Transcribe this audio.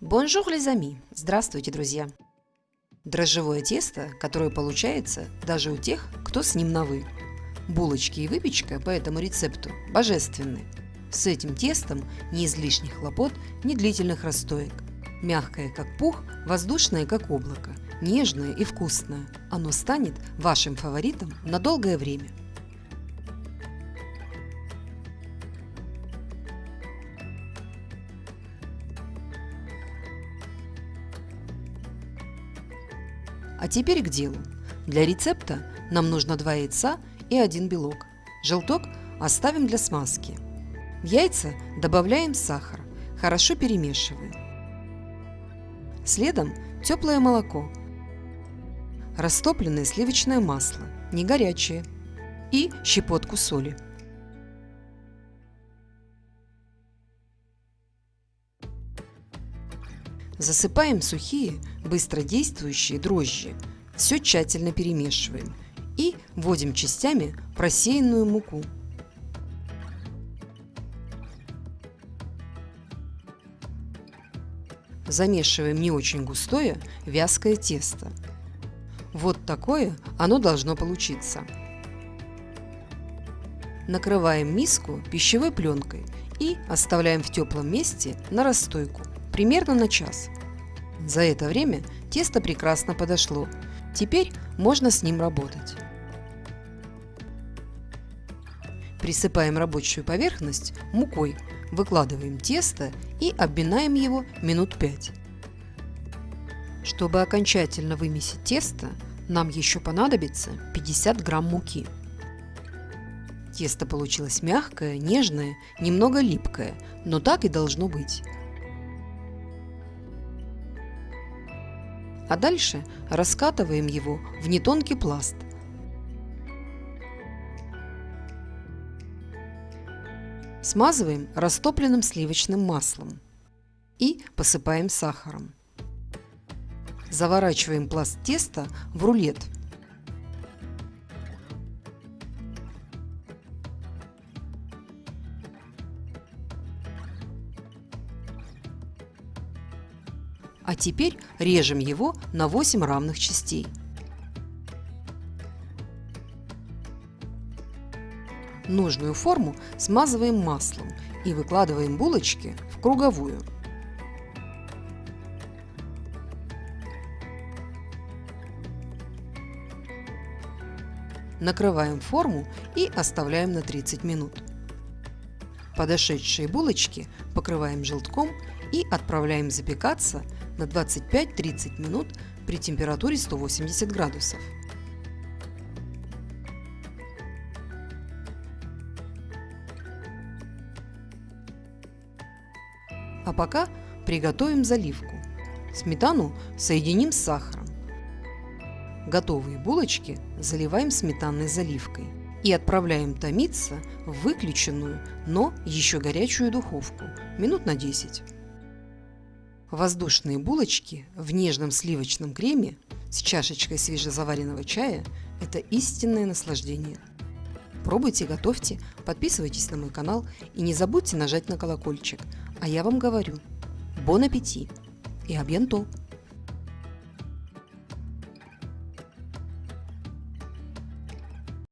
Bonjour, les amis! Здравствуйте, друзья! Дрожжевое тесто, которое получается даже у тех, кто с ним на «вы». Булочки и выпечка по этому рецепту божественны. С этим тестом ни излишних хлопот, ни длительных расстоек. Мягкое, как пух, воздушное, как облако, нежное и вкусное. Оно станет вашим фаворитом на долгое время. А теперь к делу. Для рецепта нам нужно 2 яйца и 1 белок. Желток оставим для смазки. В яйца добавляем сахар, хорошо перемешиваем. Следом теплое молоко, растопленное сливочное масло, не горячее, и щепотку соли. Засыпаем сухие, быстродействующие дрожжи. Все тщательно перемешиваем и вводим частями просеянную муку. Замешиваем не очень густое вязкое тесто. Вот такое оно должно получиться. Накрываем миску пищевой пленкой и оставляем в теплом месте на расстойку примерно на час. За это время тесто прекрасно подошло. Теперь можно с ним работать. Присыпаем рабочую поверхность мукой, выкладываем тесто и обминаем его минут 5. Чтобы окончательно вымесить тесто, нам еще понадобится 50 грамм муки. Тесто получилось мягкое, нежное, немного липкое, но так и должно быть. А дальше раскатываем его в нетонкий пласт. Смазываем растопленным сливочным маслом и посыпаем сахаром. Заворачиваем пласт теста в рулет – А теперь режем его на 8 равных частей. Нужную форму смазываем маслом и выкладываем булочки в круговую. Накрываем форму и оставляем на 30 минут. Подошедшие булочки покрываем желтком и отправляем запекаться на 25-30 минут при температуре 180 градусов. А пока приготовим заливку. Сметану соединим с сахаром. Готовые булочки заливаем сметанной заливкой и отправляем томиться в выключенную, но еще горячую духовку минут на 10. Воздушные булочки в нежном сливочном креме с чашечкой свежезаваренного чая – это истинное наслаждение. Пробуйте, готовьте, подписывайтесь на мой канал и не забудьте нажать на колокольчик. А я вам говорю, бон аппетит и абьянто!